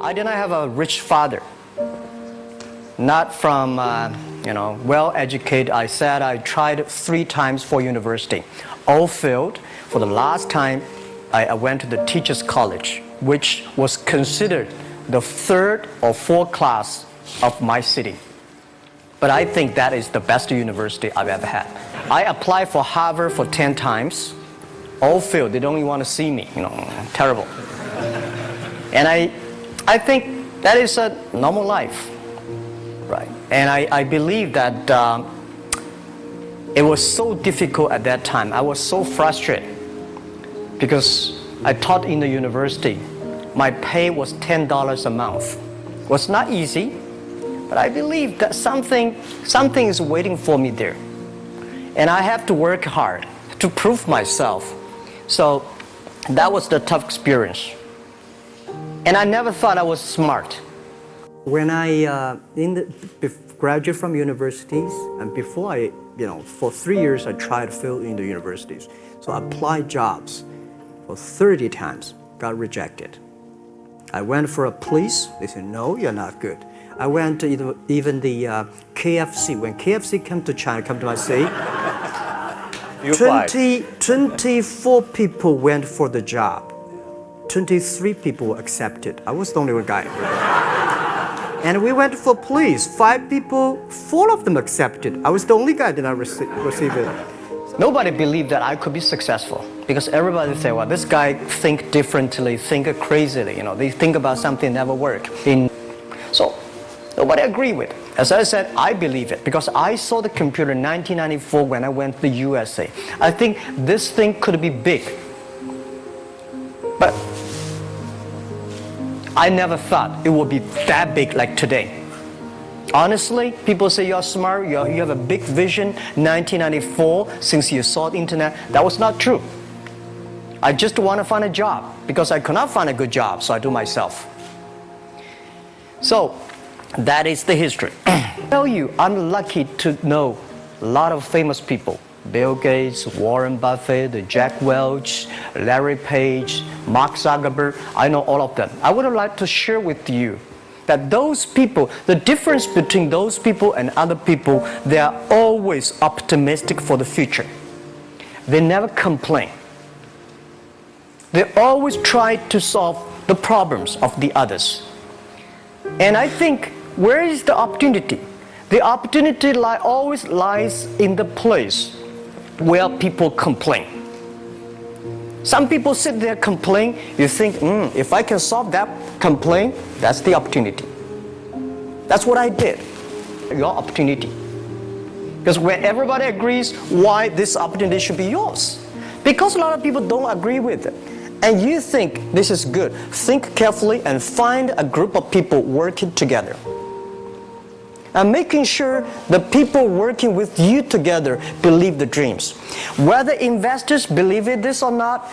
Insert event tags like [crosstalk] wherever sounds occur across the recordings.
I did not have a rich father. Not from, uh, you know, well-educated. I said I tried three times for university. All failed. For the last time, I, I went to the teacher's college, which was considered the third or fourth class of my city. But I think that is the best university I've ever had. I applied for Harvard for 10 times. All failed. They don't even want to see me. You know, terrible. And I, I think that is a normal life, right? And I, I believe that um, it was so difficult at that time. I was so frustrated because I taught in the university. My pay was $10 a month. It was not easy, but I believe that something, something is waiting for me there. And I have to work hard to prove myself. So that was the tough experience. And I never thought I was smart. When I uh, in the, graduate from universities, and before I, you know, for three years I tried to fill in the universities. So I applied jobs for 30 times, got rejected. I went for a police, they said, no, you're not good. I went to even the uh, KFC, when KFC came to China, come to my city, 20, 24 people went for the job. 23 people accepted. I was the only one guy. and we went for police. Five people, four of them accepted. I was the only guy that I rece received it. Nobody believed that I could be successful because everybody said, well, this guy think differently, think crazily, you know, they think about something never work. In, so nobody agreed with. As I said, I believe it because I saw the computer in 1994 when I went to the USA. I think this thing could be big. But I never thought it would be that big like today. Honestly, people say you're smart, you're, you have a big vision. 1994, since you saw the internet, that was not true. I just want to find a job because I could not find a good job, so I do myself. So, that is the history. [clears throat] Tell you, I'm lucky to know a lot of famous people. Bill Gates, Warren Buffett, Jack Welch, Larry Page, Mark Zuckerberg, I know all of them. I would like to share with you that those people, the difference between those people and other people, they are always optimistic for the future. They never complain. They always try to solve the problems of the others. And I think, where is the opportunity? The opportunity li always lies in the place where people complain. Some people sit there complain, you think, mm, if I can solve that complaint, that's the opportunity. That's what I did, your opportunity. Because when everybody agrees why this opportunity should be yours, because a lot of people don't agree with it, and you think this is good, think carefully and find a group of people working together and making sure the people working with you together believe the dreams. Whether investors believe it this or not,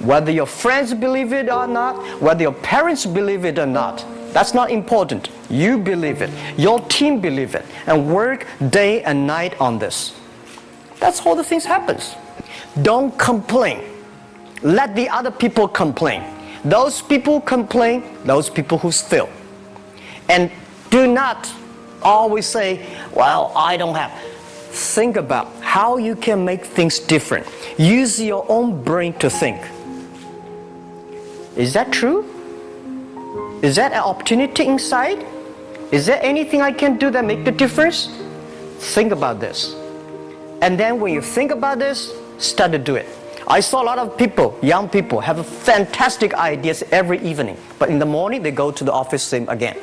whether your friends believe it or not, whether your parents believe it or not, that's not important. You believe it. Your team believe it. And work day and night on this. That's how the things happens. Don't complain. Let the other people complain. Those people complain, those people who fail. And do not always say, well, I don't have. Think about how you can make things different. Use your own brain to think. Is that true? Is that an opportunity inside? Is there anything I can do that make the difference? Think about this. And then when you think about this, start to do it. I saw a lot of people, young people, have fantastic ideas every evening. But in the morning, they go to the office same again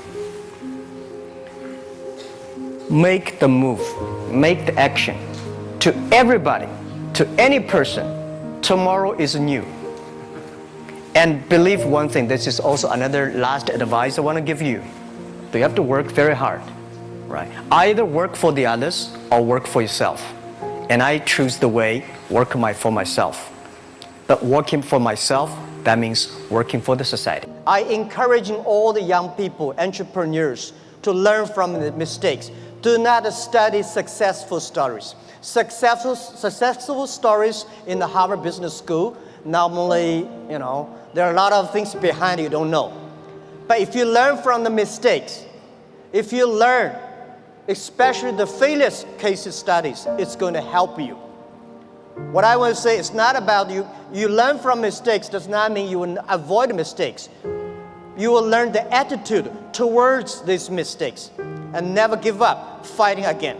make the move, make the action to everybody, to any person. Tomorrow is new. And believe one thing, this is also another last advice I want to give you. You have to work very hard, right? Either work for the others or work for yourself. And I choose the way, work my, for myself. But working for myself, that means working for the society. I encouraging all the young people, entrepreneurs, to learn from the mistakes do not study successful stories. Successful, successful stories in the Harvard Business School, normally, you know, there are a lot of things behind you don't know. But if you learn from the mistakes, if you learn, especially the failures case studies, it's going to help you. What I want to say is not about you. You learn from mistakes does not mean you will avoid mistakes. You will learn the attitude towards these mistakes and never give up fighting again.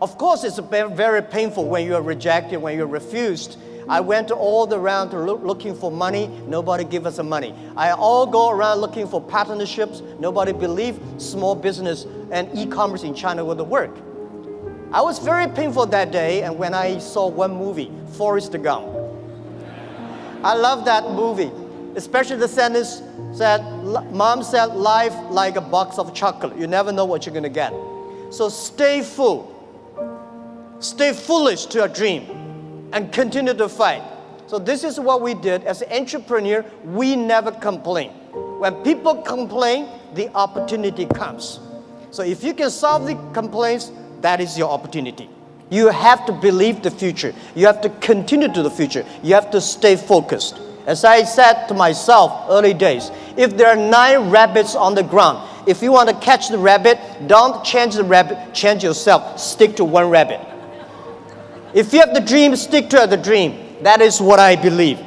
Of course, it's very painful when you are rejected, when you're refused. I went all around look, looking for money. Nobody give us the money. I all go around looking for partnerships. Nobody believe small business and e-commerce in China would work. I was very painful that day and when I saw one movie, Forrest Gump. I love that movie, especially the sentence said, mom said, life like a box of chocolate. You never know what you're gonna get. So stay full, stay foolish to your dream and continue to fight. So this is what we did as an entrepreneur, we never complain. When people complain, the opportunity comes. So if you can solve the complaints, that is your opportunity. You have to believe the future. You have to continue to the future. You have to stay focused. As I said to myself early days, if there are nine rabbits on the ground, if you want to catch the rabbit, don't change the rabbit, change yourself. Stick to one rabbit. If you have the dream, stick to the dream. That is what I believe.